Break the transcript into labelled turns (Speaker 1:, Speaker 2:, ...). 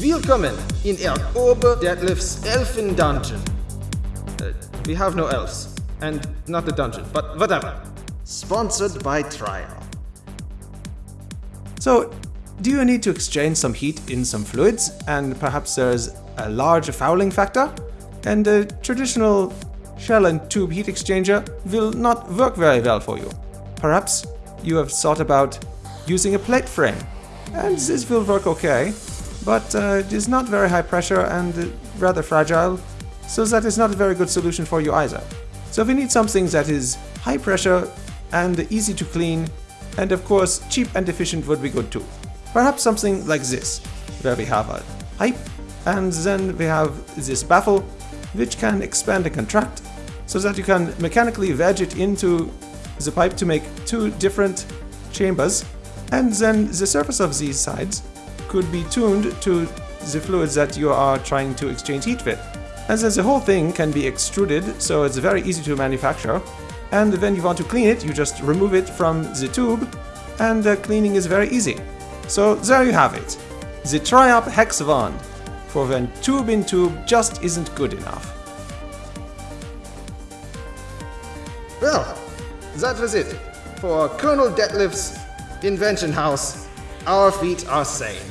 Speaker 1: Willkommen in Er Ober Deadlift's Elfen Dungeon. Uh, we have no elves, and not the dungeon, but whatever. Sponsored by Trial.
Speaker 2: So, do you need to exchange some heat in some fluids, and perhaps there's a large fouling factor? And a traditional shell and tube heat exchanger will not work very well for you. Perhaps you have thought about using a plate frame, and this will work okay, but uh, it is not very high pressure and uh, rather fragile, so that is not a very good solution for you either. So we need something that is high pressure and easy to clean, and of course cheap and efficient would be good too. Perhaps something like this, where we have a pipe, and then we have this baffle, which can expand and contract, so that you can mechanically wedge it into the pipe to make two different chambers, and then the surface of these sides could be tuned to the fluids that you are trying to exchange heat with. And then the whole thing can be extruded, so it's very easy to manufacture. And when you want to clean it, you just remove it from the tube, and the cleaning is very easy. So there you have it. The Triop Hex Wand, for when tube in tube just isn't good enough.
Speaker 1: Well, that was it. For Colonel Deadlift's Invention House, our feet are sane.